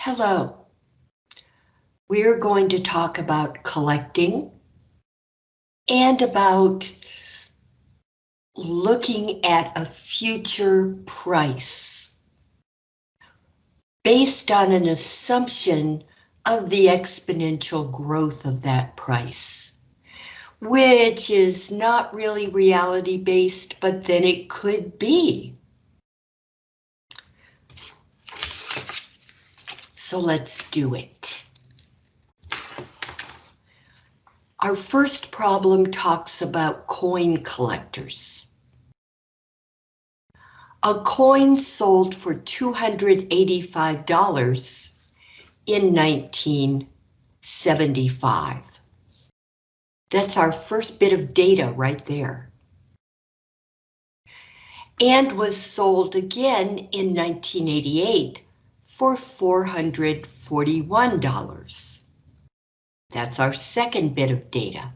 Hello. We're going to talk about collecting and about looking at a future price based on an assumption of the exponential growth of that price, which is not really reality based, but then it could be. So let's do it. Our first problem talks about coin collectors. A coin sold for $285 in 1975. That's our first bit of data right there. And was sold again in 1988 for $441. That's our second bit of data.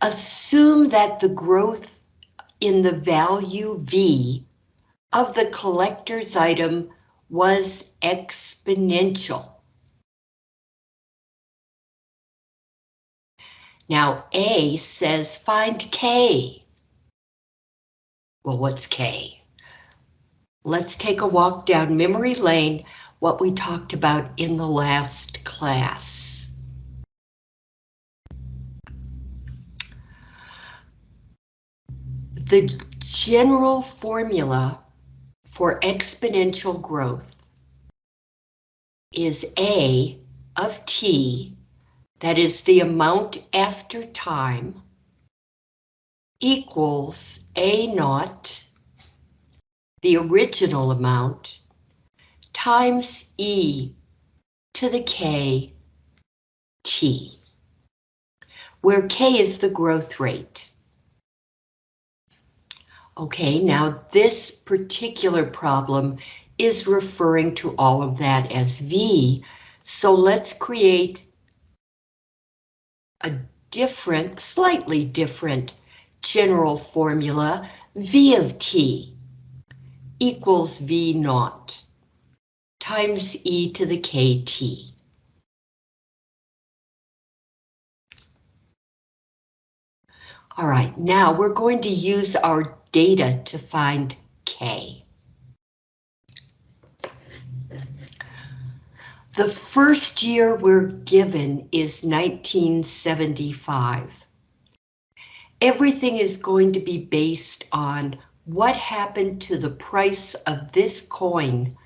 Assume that the growth in the value V of the collector's item was exponential. Now A says find K. Well, what's K? Let's take a walk down memory lane, what we talked about in the last class. The general formula for exponential growth is A of T, that is the amount after time, equals A naught the original amount times e to the k t, where k is the growth rate. Okay, now this particular problem is referring to all of that as V, so let's create a different, slightly different general formula, V of t equals V naught times e to the kt. All right, now we're going to use our data to find K. The first year we're given is 1975. Everything is going to be based on what happened to the price of this coin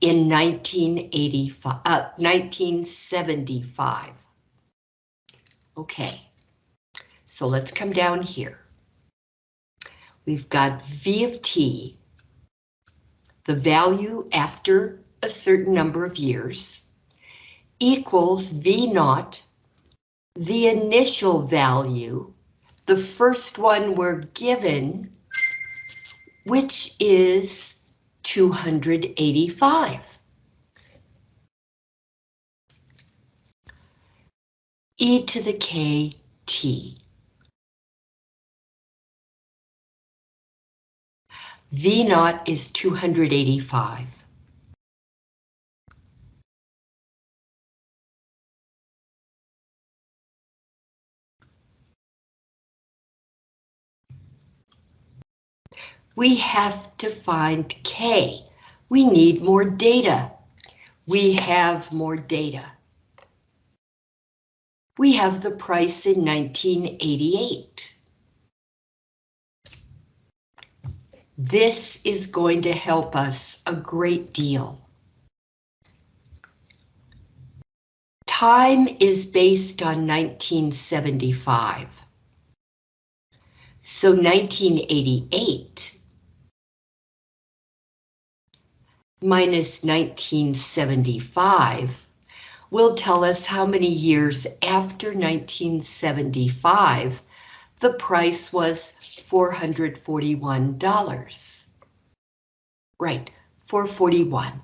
in 1985, uh, 1975? Okay, so let's come down here. We've got V of t, the value after a certain number of years, equals V naught, the initial value, the first one we're given which is 285. e to the k t. V naught is 285. We have to find K. We need more data. We have more data. We have the price in 1988. This is going to help us a great deal. Time is based on 1975. So 1988 minus 1975 will tell us how many years after 1975 the price was $441. Right, 441.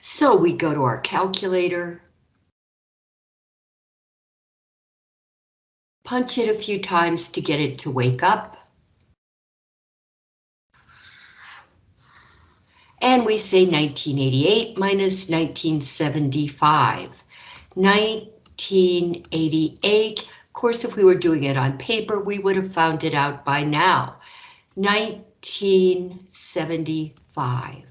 So we go to our calculator, punch it a few times to get it to wake up. And we say 1988 minus 1975. 1988, of course, if we were doing it on paper, we would have found it out by now. 1975.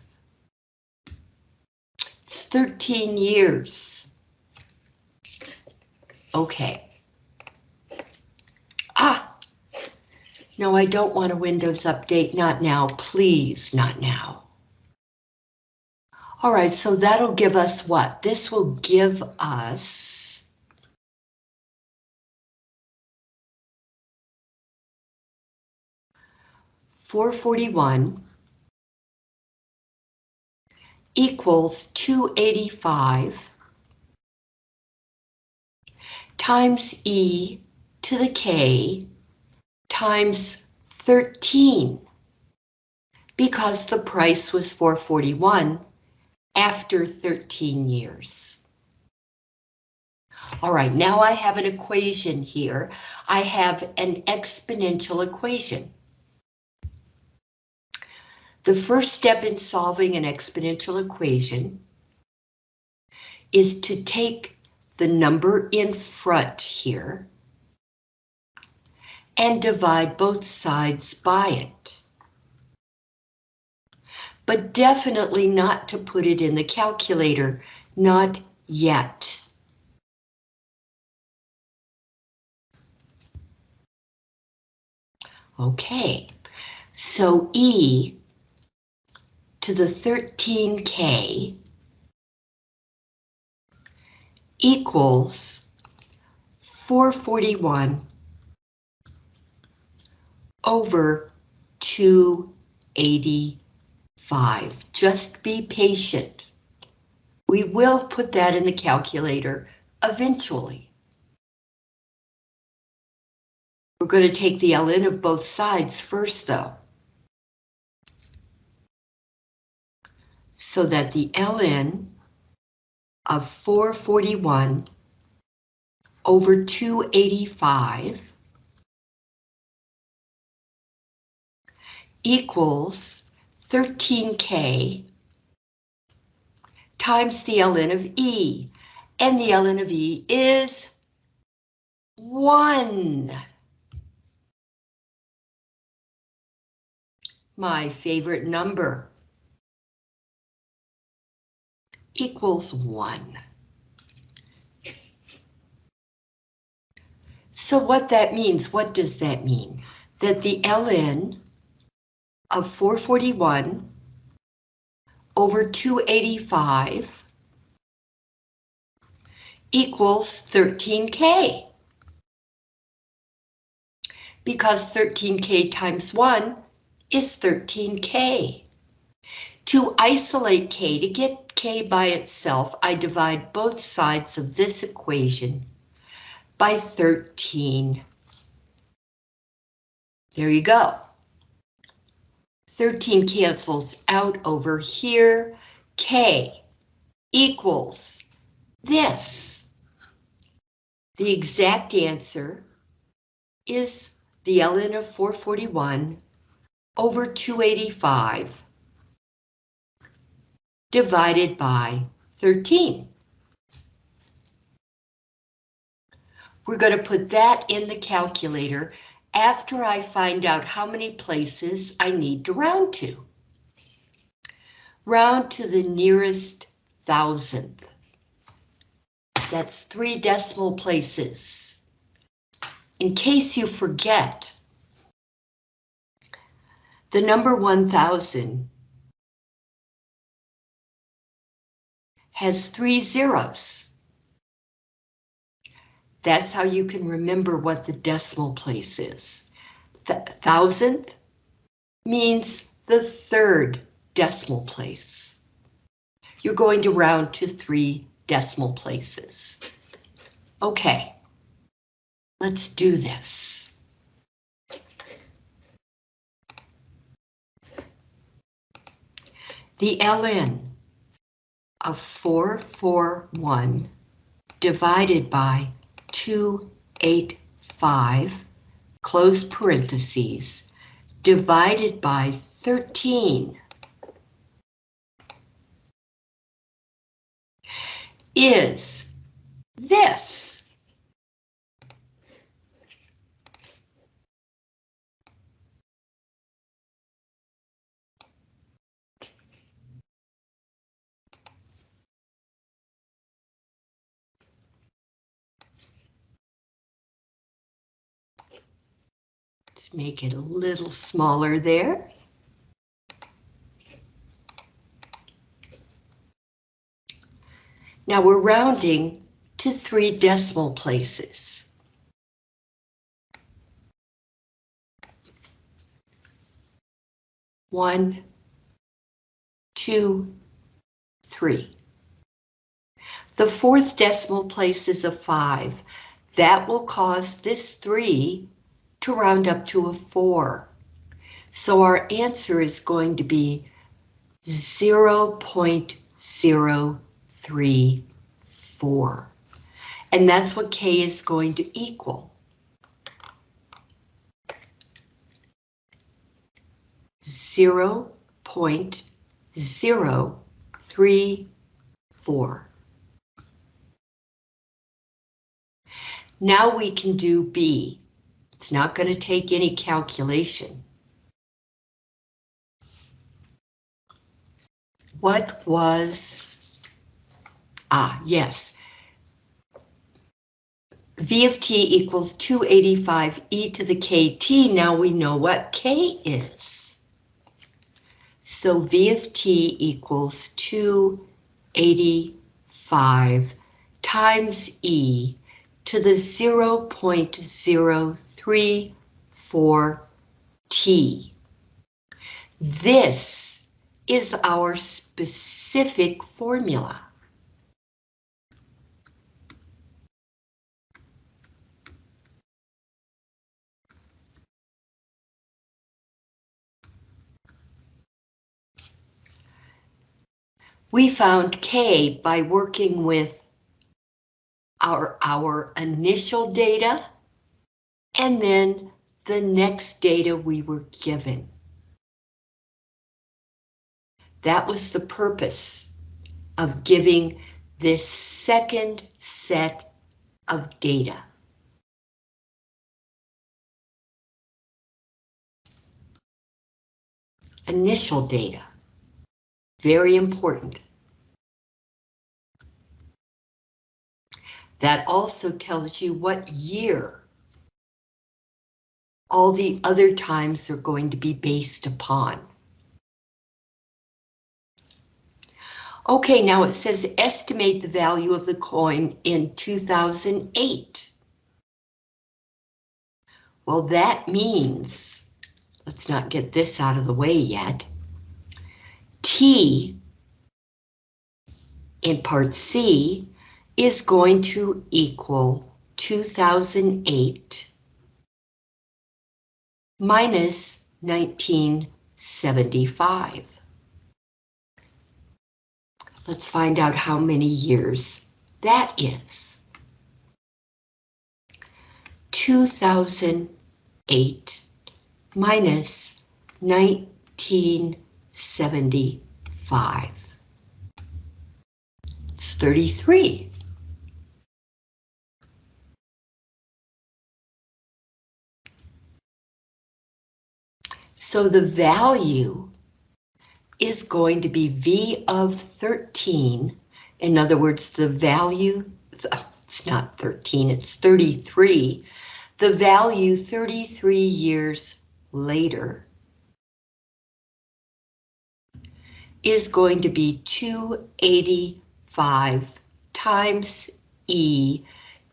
It's 13 years. Okay. Ah, no, I don't want a Windows update, not now, please, not now. All right, so that'll give us what? This will give us four forty-one equals two eighty-five times e to the k times 13 because the price was 441 after 13 years. All right, now I have an equation here. I have an exponential equation. The first step in solving an exponential equation is to take the number in front here and divide both sides by it but definitely not to put it in the calculator, not yet. Okay, so E to the 13K equals 441 over 285. Just be patient. We will put that in the calculator eventually. We're going to take the ln of both sides first, though. So that the ln of 441 over 285 equals 13K times the ln of E, and the ln of E is 1. My favorite number equals 1. So what that means, what does that mean? That the ln of 441 over 285 equals 13K. Because 13K times 1 is 13K. To isolate K, to get K by itself, I divide both sides of this equation by 13. There you go. 13 cancels out over here. K equals this. The exact answer is the ln of 441 over 285 divided by 13. We're going to put that in the calculator after I find out how many places I need to round to. Round to the nearest thousandth. That's three decimal places. In case you forget, the number 1000 has three zeros. That's how you can remember what the decimal place is. The thousandth means the third decimal place. You're going to round to three decimal places. Okay, let's do this. The ln of 441 divided by 285, close parentheses, divided by 13 is this. Make it a little smaller there. Now we're rounding to three decimal places. One, two, three. The fourth decimal place is a five. That will cause this three to round up to a four. So our answer is going to be 0.034. And that's what K is going to equal. Zero point zero three four. Now we can do B. It's not going to take any calculation. What was, ah, yes. V of t equals 285 e to the kt. Now we know what k is. So V of t equals 285 times e to the 0.034 t. This is our specific formula. We found K by working with our, our initial data and then the next data we were given. That was the purpose of giving this second set of data. Initial data, very important. That also tells you what year all the other times are going to be based upon. Okay, now it says estimate the value of the coin in 2008. Well, that means, let's not get this out of the way yet. T in part C is going to equal 2008 minus 1975. Let's find out how many years that is. 2008 minus 1975. It's 33. So the value is going to be V of 13. In other words, the value, oh, it's not 13, it's 33. The value 33 years later is going to be 285 times E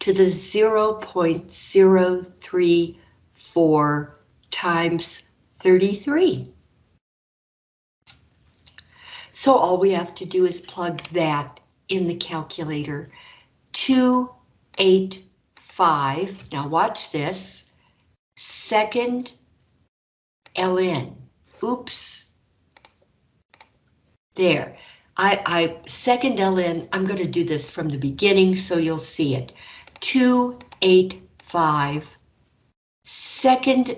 to the 0.034 times 33. So all we have to do is plug that in the calculator. 285, now watch this, second ln. Oops. There. I, I second ln, I'm going to do this from the beginning so you'll see it. 285 second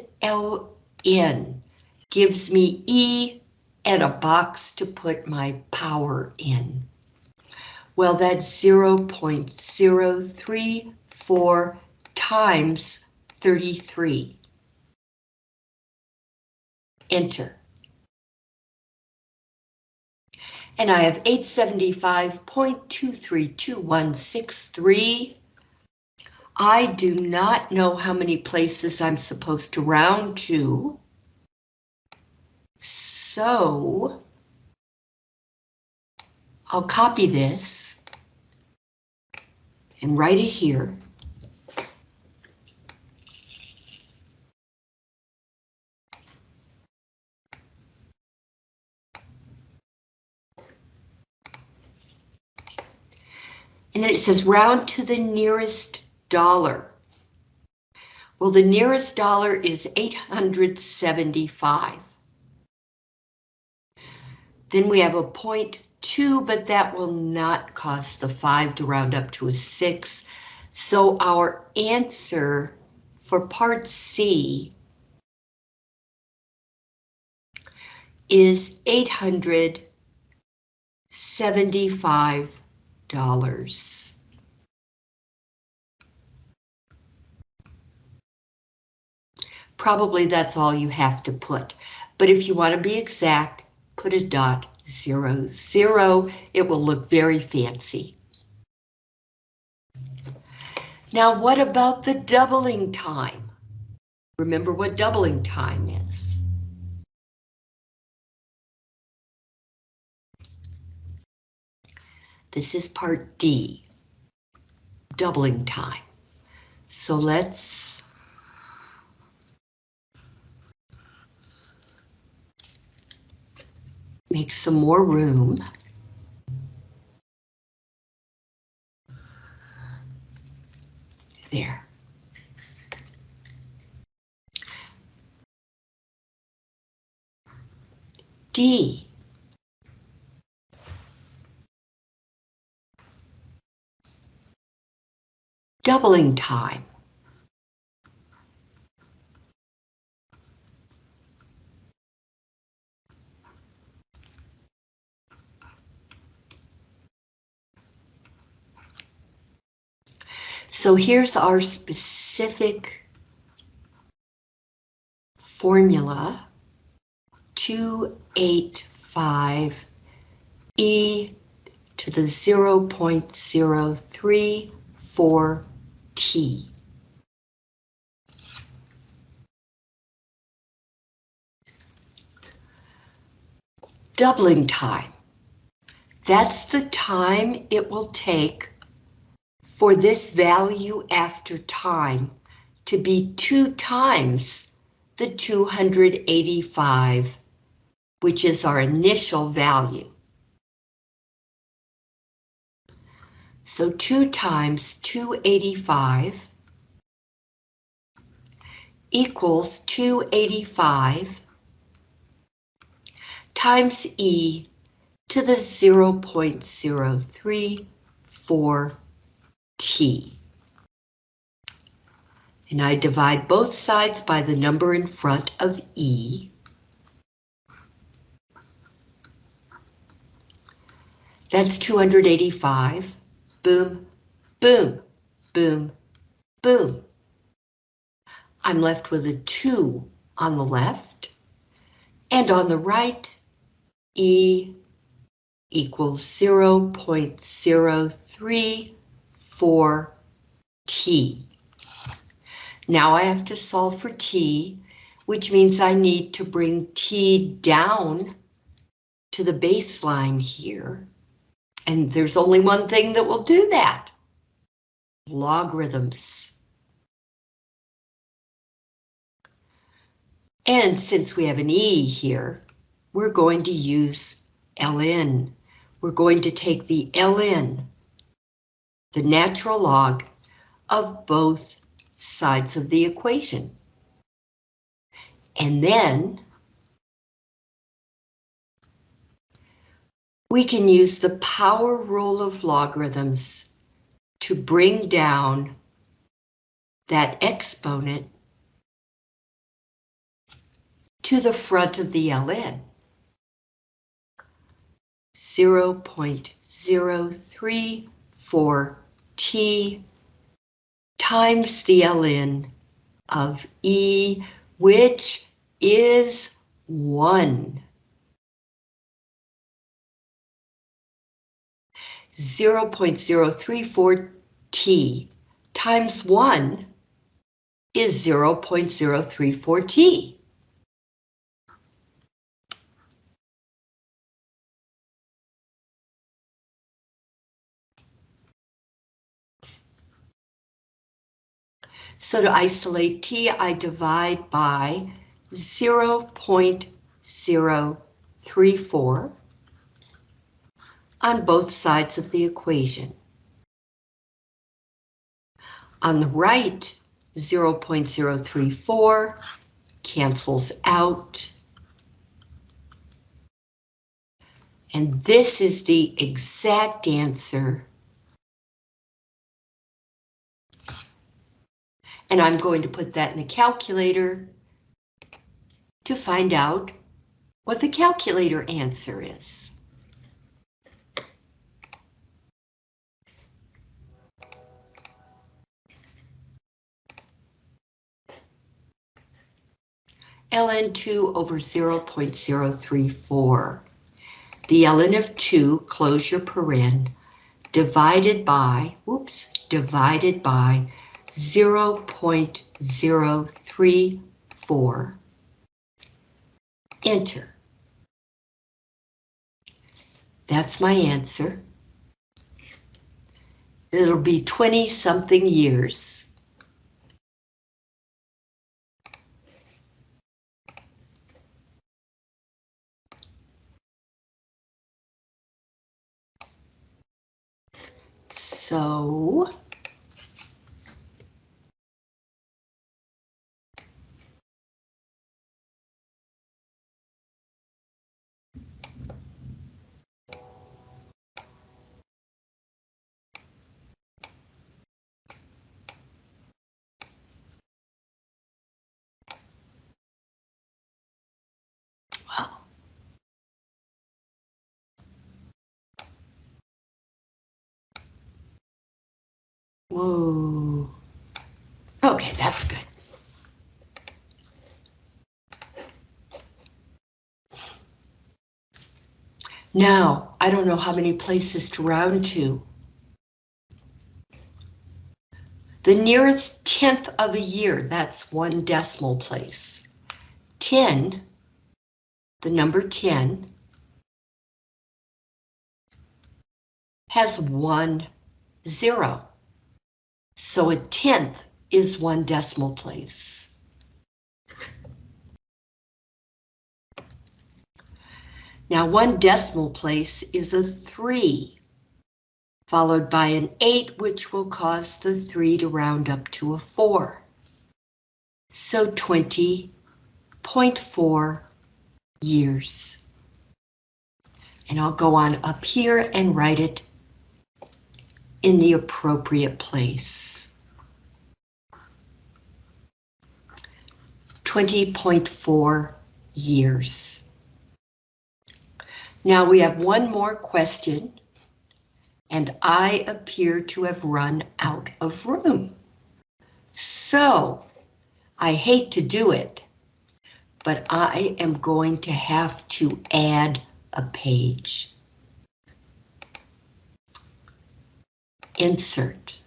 ln gives me E and a box to put my power in. Well, that's 0.034 times 33. Enter. And I have 875.232163. I do not know how many places I'm supposed to round to. So I'll copy this and write it here. And then it says round to the nearest dollar. Well, the nearest dollar is 875. Then we have a point two, but that will not cause the five to round up to a six. So our answer for part C is $875. Probably that's all you have to put, but if you want to be exact, put a dot zero zero. It will look very fancy. Now, what about the doubling time? Remember what doubling time is. This is part D, doubling time. So let's make some more room. There. D doubling time. So here's our specific formula, 285 e to the 0.034 T. Doubling time. That's the time it will take for this value after time to be two times the 285, which is our initial value. So 2 times 285 equals 285 times E to the 0.034 T. And I divide both sides by the number in front of E. That's 285 boom, boom, boom, boom. I'm left with a 2 on the left, and on the right, E equals 0.034 T. Now I have to solve for T, which means I need to bring T down to the baseline here. And there's only one thing that will do that. Logarithms. And since we have an E here, we're going to use ln. We're going to take the ln, the natural log, of both sides of the equation. And then we can use the power rule of logarithms to bring down that exponent to the front of the ln. 0 0.034 0.034T times the ln of E, which is 1. 0.034 t times 1 is 0.034 t. So to isolate t, I divide by 0.034 on both sides of the equation. On the right, 0.034 cancels out. And this is the exact answer. And I'm going to put that in the calculator to find out what the calculator answer is. ln2 over 0.034. The ln of 2, close your paren, divided by, whoops, divided by 0.034. Enter. That's my answer. It'll be 20 something years. So Whoa. Okay, that's good. Now, I don't know how many places to round to. The nearest tenth of a year, that's one decimal place. 10, the number 10, has one zero. So a tenth is one decimal place. Now one decimal place is a three, followed by an eight, which will cause the three to round up to a four. So 20.4 years. And I'll go on up here and write it in the appropriate place. 20.4 years. Now we have one more question, and I appear to have run out of room. So, I hate to do it, but I am going to have to add a page. Insert,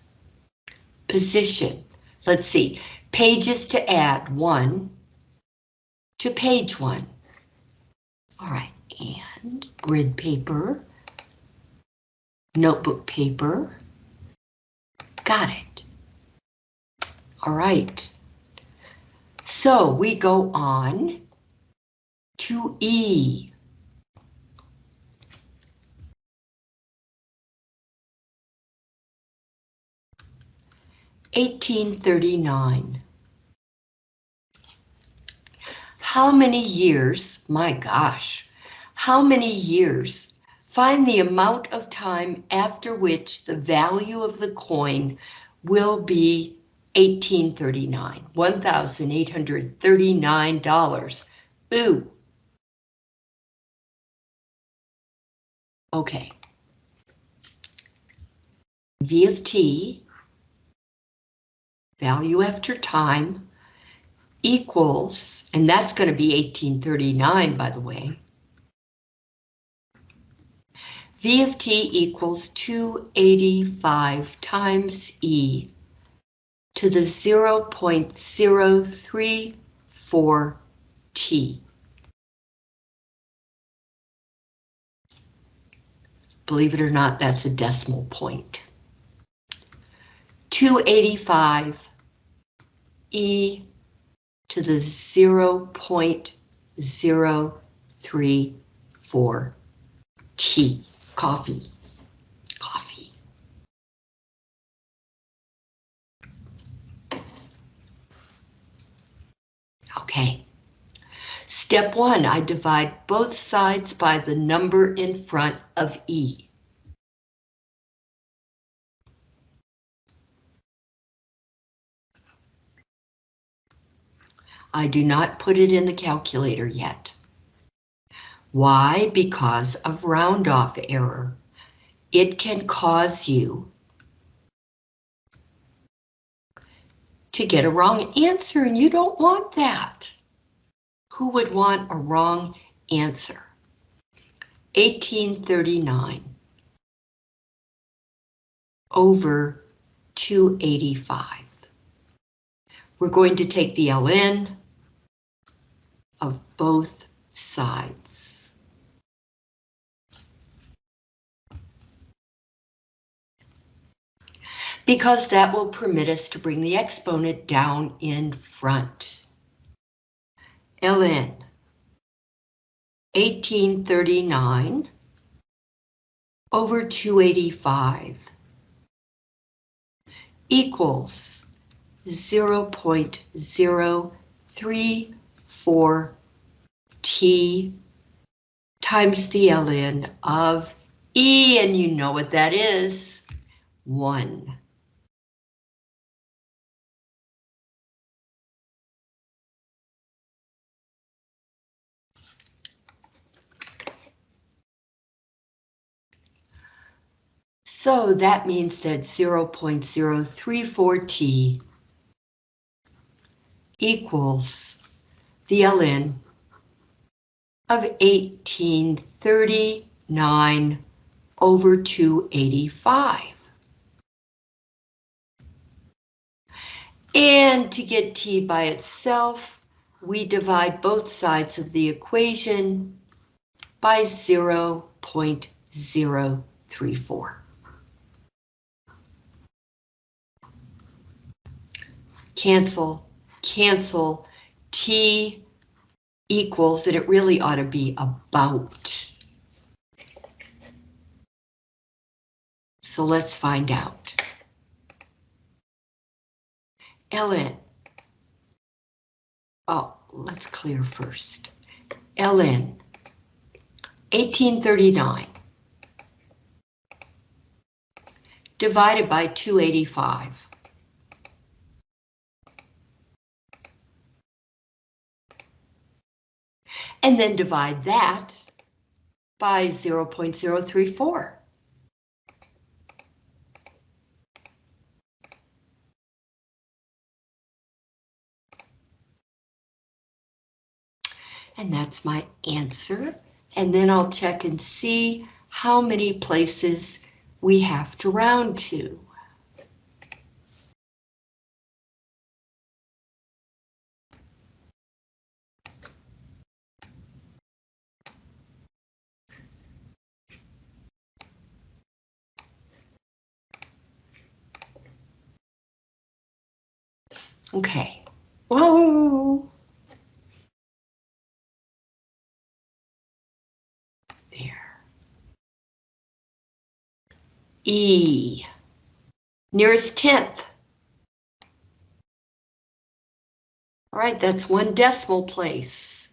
position. Let's see, pages to add, one to page one. All right, and grid paper, notebook paper, got it. All right, so we go on to E. 1839. How many years, my gosh, how many years? Find the amount of time after which the value of the coin will be 1839, $1,839. Ooh. Okay. V of t, value after time, equals, and that's going to be 1839, by the way. V of t equals 285 times E to the 0.034 T. Believe it or not, that's a decimal point. 285 E to the 0.034 T. Coffee. Coffee. Okay. Step one, I divide both sides by the number in front of E. I do not put it in the calculator yet. Why? Because of round off error. It can cause you to get a wrong answer and you don't want that. Who would want a wrong answer? 1839 over 285. We're going to take the ln of both sides. Because that will permit us to bring the exponent down in front ln 1839 over 285 equals 0.034 t times the ln of E, and you know what that is, 1. So that means that 0.034t equals the ln of 1839 over 285. And to get t by itself, we divide both sides of the equation by 0.034. cancel, cancel, T equals that it really ought to be about. So let's find out. ln. Oh, let's clear first. ln 1839 divided by 285. And then divide that by 0.034. And that's my answer. And then I'll check and see how many places we have to round to. Okay. Whoa. There. E. Nearest tenth. All right, that's one decimal place.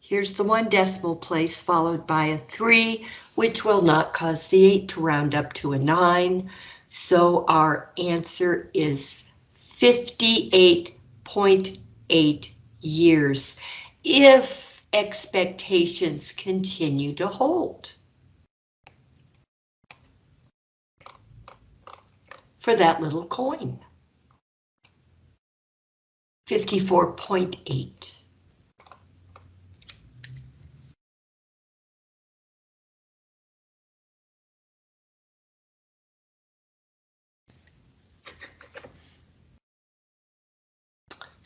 Here's the one decimal place followed by a three, which will not cause the eight to round up to a nine. So our answer is 58.8 years if expectations continue to hold. For that little coin. 54.8.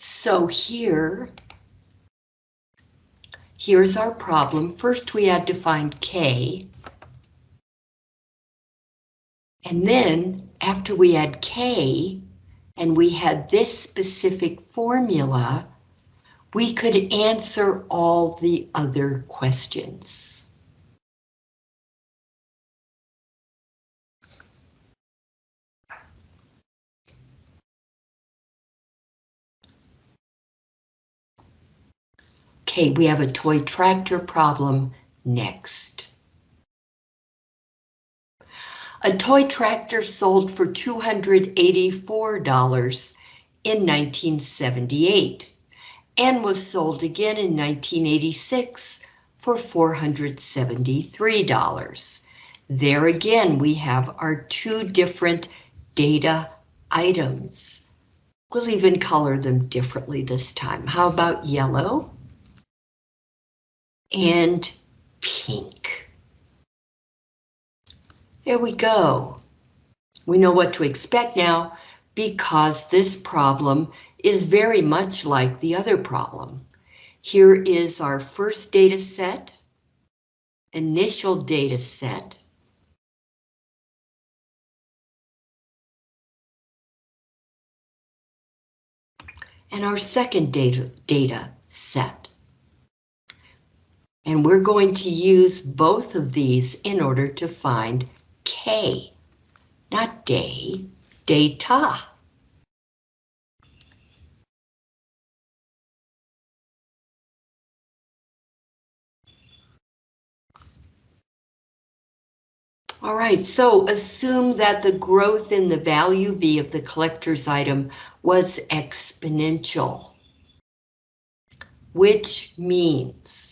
So here, here's our problem. First we had to find K. And then after we had K, and we had this specific formula, we could answer all the other questions. Okay, we have a toy tractor problem next. A toy tractor sold for $284 in 1978 and was sold again in 1986 for $473. There again, we have our two different data items. We'll even color them differently this time. How about yellow? And pink. There we go. We know what to expect now because this problem is very much like the other problem. Here is our first data set, initial data set. And our second data, data set. And we're going to use both of these in order to find K, not day, data. All right, so assume that the growth in the value V of the collector's item was exponential, which means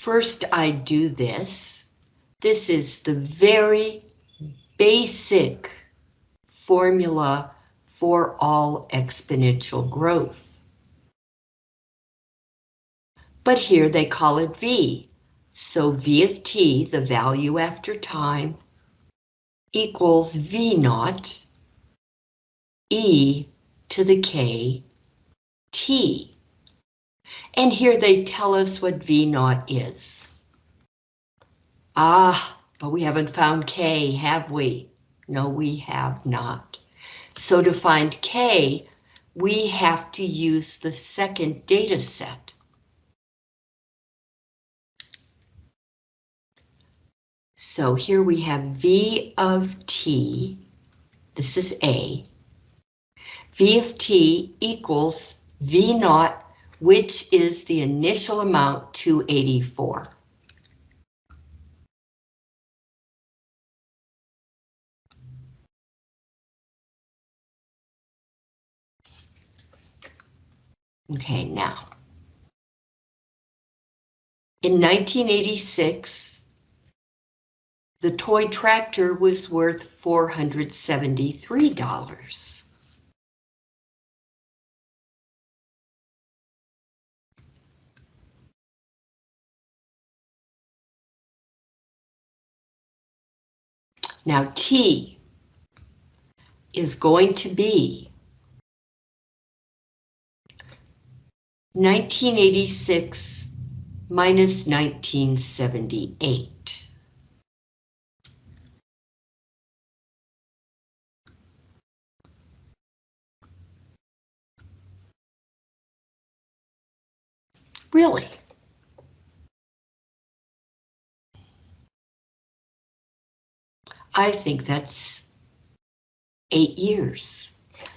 First, I do this. This is the very basic formula for all exponential growth. But here they call it V. So V of t, the value after time, equals V naught e to the k t. And here they tell us what V naught is. Ah, but we haven't found K, have we? No, we have not. So to find K, we have to use the second data set. So here we have V of t, this is A, V of t equals V naught which is the initial amount 284. Okay, now. In 1986, the toy tractor was worth $473. Now T is going to be 1986 minus 1978. Really? I think that's eight years.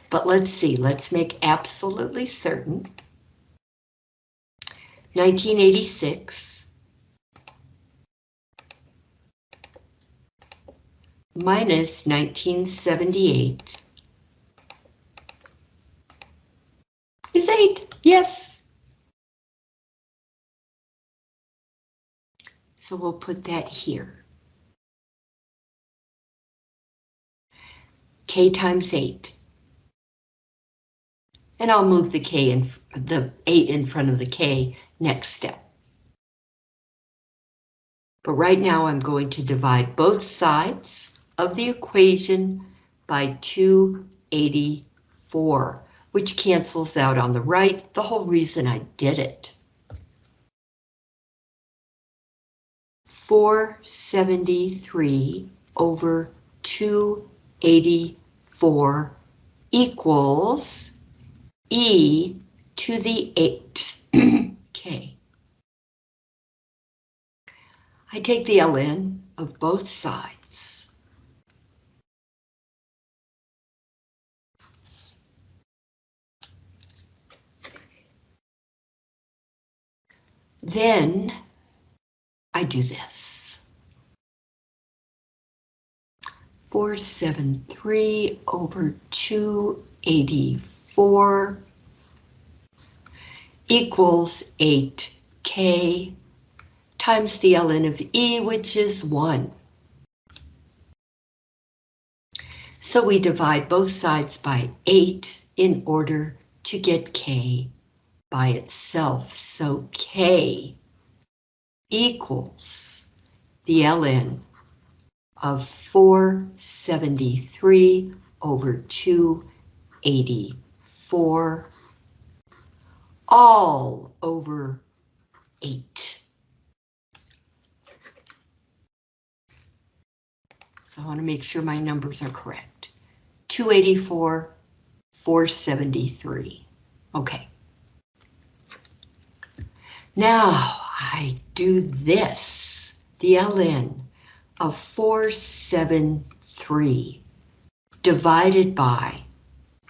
But let's see, let's make absolutely certain. 1986 minus 1978 is 8, yes. So we'll put that here. K times 8. And I'll move the K in the 8 in front of the K next step. But right now I'm going to divide both sides of the equation by 284, which cancels out on the right, the whole reason I did it. 473 over 284 equals e to the 8. okay. I take the ln of both sides. Then I do this. 473 over 284 equals 8k times the ln of e, which is 1. So we divide both sides by 8 in order to get k by itself. So k equals the ln of 473 over 284 all over 8. So I want to make sure my numbers are correct. 284, 473. Okay. Now I do this, the ln of 473 divided by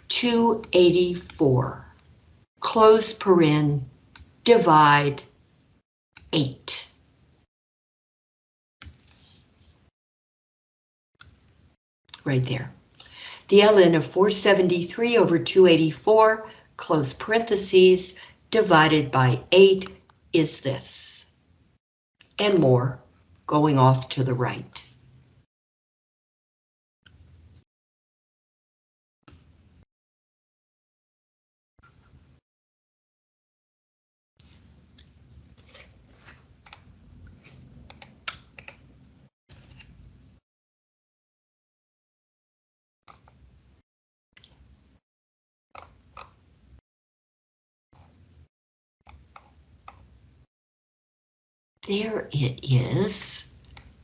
284, close paren, divide 8. right there. The ln of 473 over 284, close parentheses, divided by 8 is this. And more, going off to the right. There it is.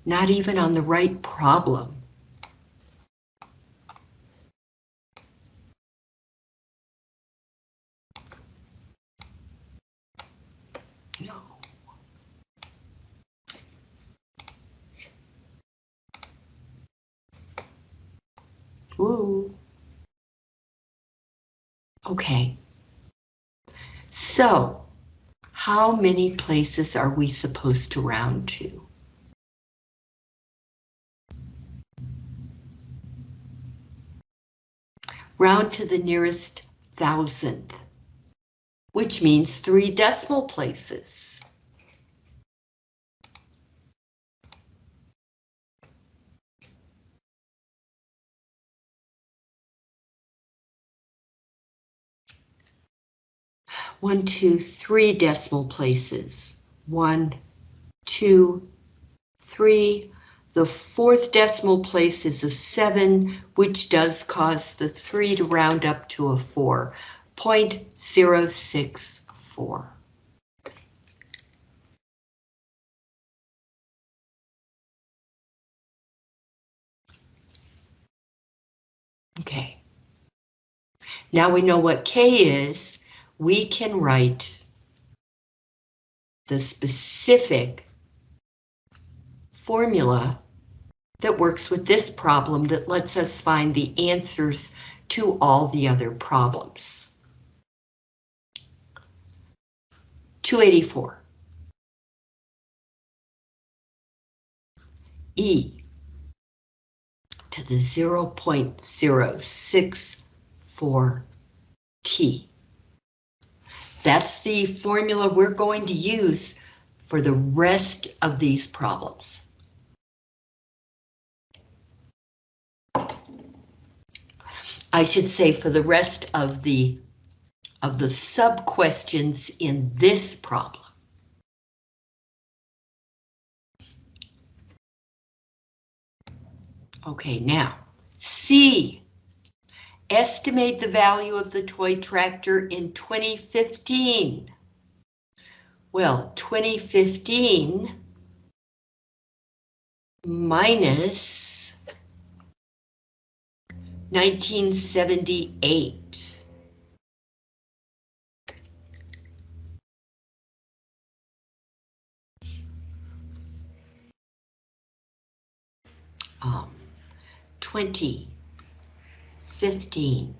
Not even on the right problem. No. Ooh. Okay. So, how many places are we supposed to round to? Round to the nearest thousandth, which means three decimal places. One, two, three decimal places. One, two, three. The fourth decimal place is a seven, which does cause the three to round up to a four. 0.064. Okay. Now we know what K is we can write the specific formula that works with this problem that lets us find the answers to all the other problems. 284. E to the 0.064 T. That's the formula we're going to use for the rest of these problems. I should say for the rest of the of the sub questions in this problem. Okay, now, C. Estimate the value of the toy tractor in 2015. Well, 2015 minus 1978. Um, 20, 15,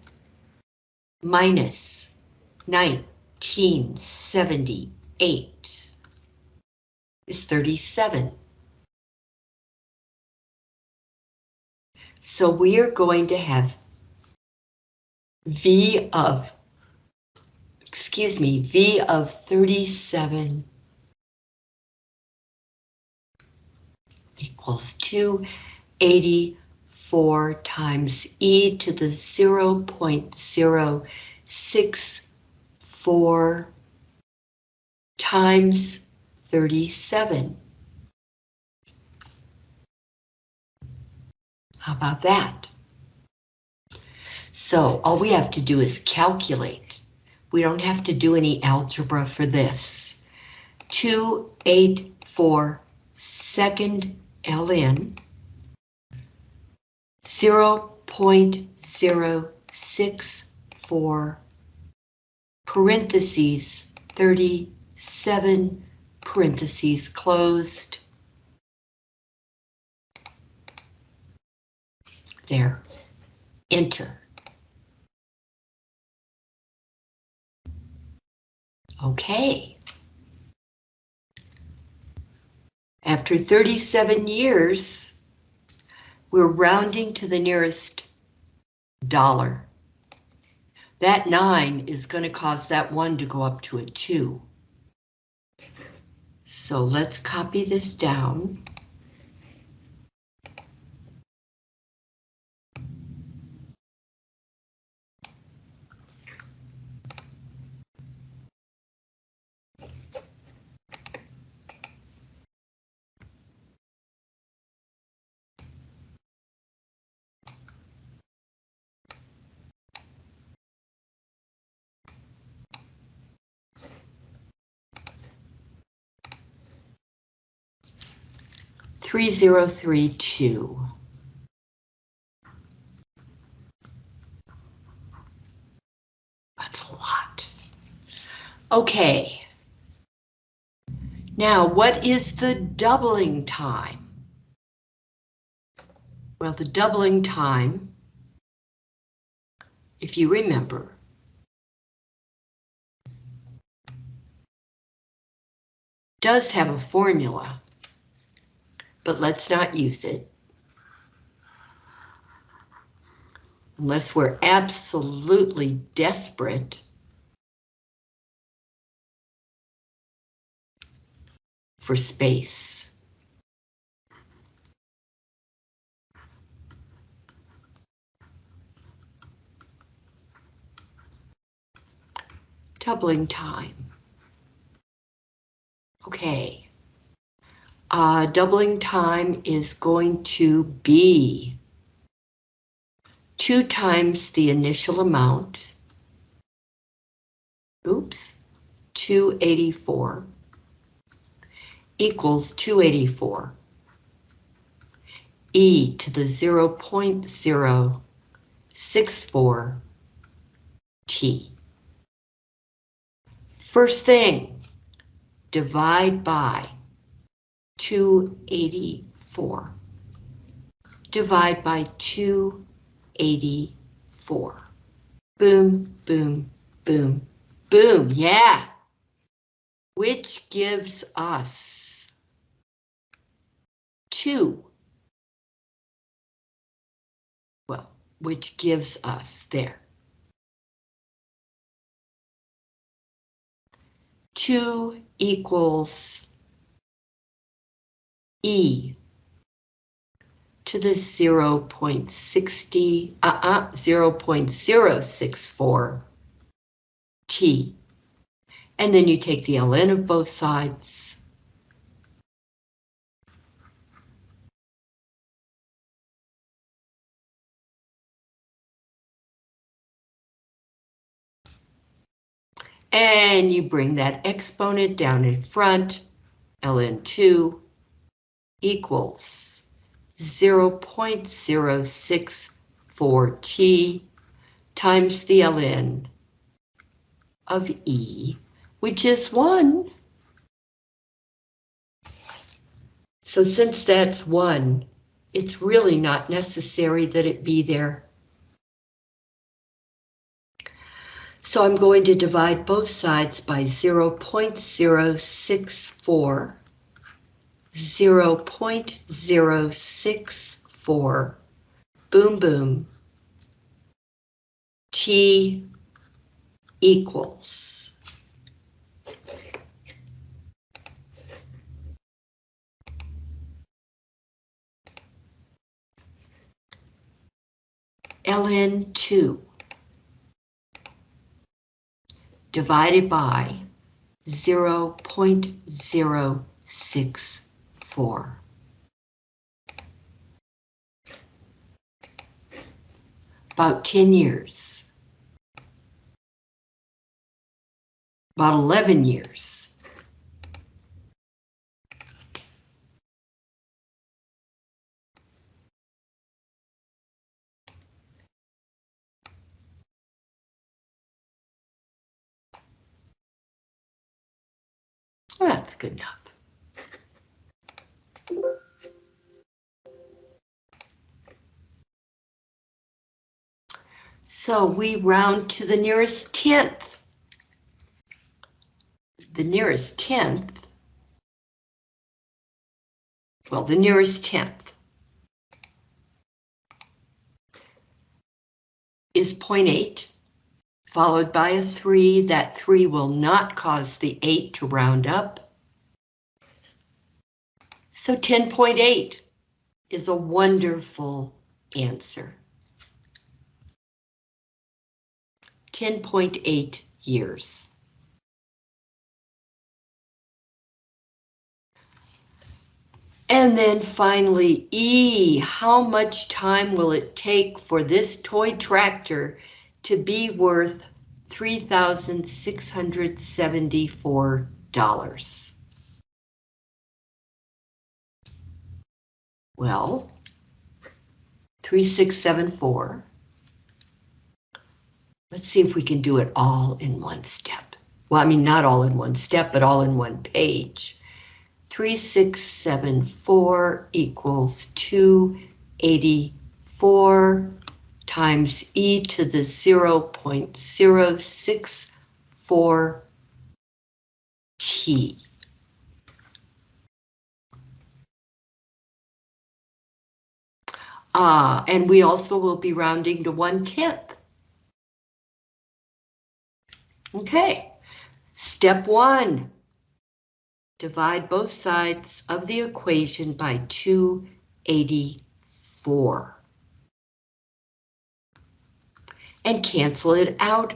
minus 1978 is 37. So we are going to have V of, excuse me, V of 37 equals 284 times e to the 0 0.064 times 37. How about that? So all we have to do is calculate. We don't have to do any algebra for this. 284 second ln 0.064 parentheses 37 parentheses closed. There, enter. Okay. After 37 years, we're rounding to the nearest dollar. That nine is going to cause that one to go up to a two. So let's copy this down. Three zero three two. That's a lot. Okay. Now, what is the doubling time? Well, the doubling time, if you remember, does have a formula, but let's not use it. Unless we're absolutely desperate. For space. Doubling time. Okay. Uh, doubling time is going to be two times the initial amount. Oops, 284 equals 284. E to the 0 0.064 T. First thing, divide by 284. Divide by 284. Boom, boom, boom, boom, yeah. Which gives us 2. Well, which gives us there. 2 equals E to the 0 0.60, uh-uh, 0 0.064 t. And then you take the ln of both sides. And you bring that exponent down in front, ln2 equals 0.064t times the ln of E, which is 1. So since that's 1, it's really not necessary that it be there. So I'm going to divide both sides by 0 0.064, 0 0.064, boom boom, t equals. ln2 divided by 0 0.064. About 10 years. about 11 years. That's good enough. So we round to the nearest tenth the nearest tenth, well, the nearest tenth is 0.8, followed by a 3. That 3 will not cause the 8 to round up. So 10.8 is a wonderful answer. 10.8 years. And then finally, E, how much time will it take for this toy tractor to be worth $3,674? Well, 3674. Let's see if we can do it all in one step. Well, I mean, not all in one step, but all in one page. 3674 equals 284 times e to the 0 0.064t. Uh, and we also will be rounding to one tenth. Okay, step one. Divide both sides of the equation by 284. And cancel it out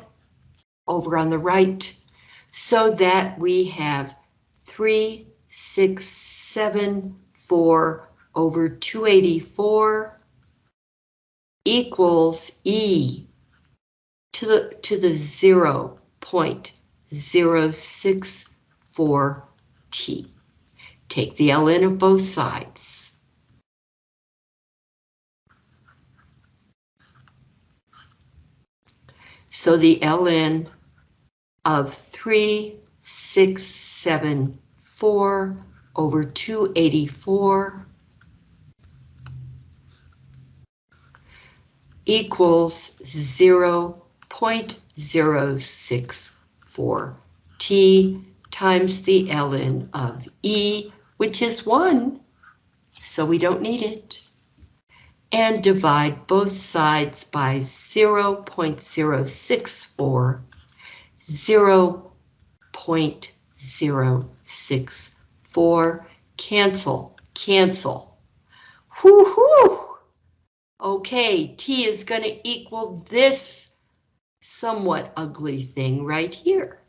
over on the right so that we have 3, 6, 7, 4 over 284 equals E to the to the 0 0.064 t. Take the ln of both sides. So the ln of 3674 over 284 equals 0 0.064 t times the ln of E, which is 1, so we don't need it. And divide both sides by 0 0.064, 0 0.064, cancel, cancel. Whoo-hoo! Okay, T is going to equal this somewhat ugly thing right here.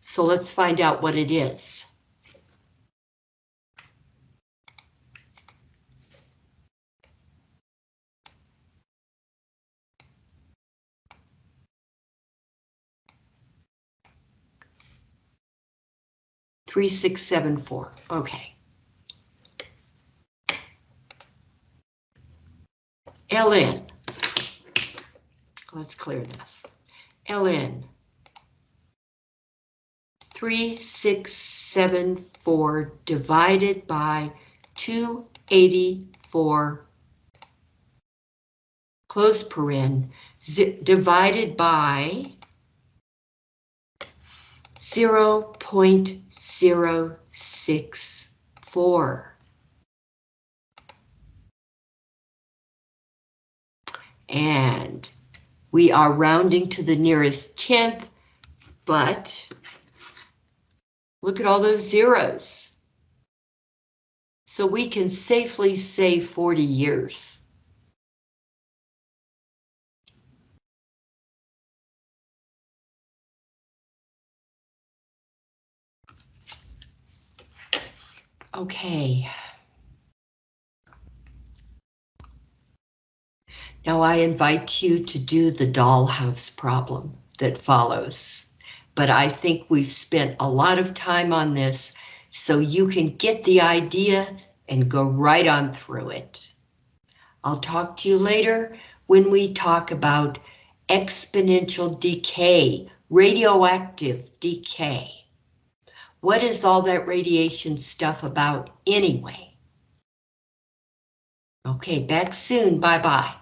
So let's find out what it is. Three, six, seven, four. Okay. Ln. Let's clear this. ln. 3674 divided by 284 close paren divided by 0 0.064. And we are rounding to the nearest tenth, but look at all those zeros. So we can safely say 40 years. Okay. Now I invite you to do the dollhouse problem that follows. But I think we've spent a lot of time on this so you can get the idea and go right on through it. I'll talk to you later when we talk about exponential decay, radioactive decay. What is all that radiation stuff about anyway? Okay, back soon. Bye-bye.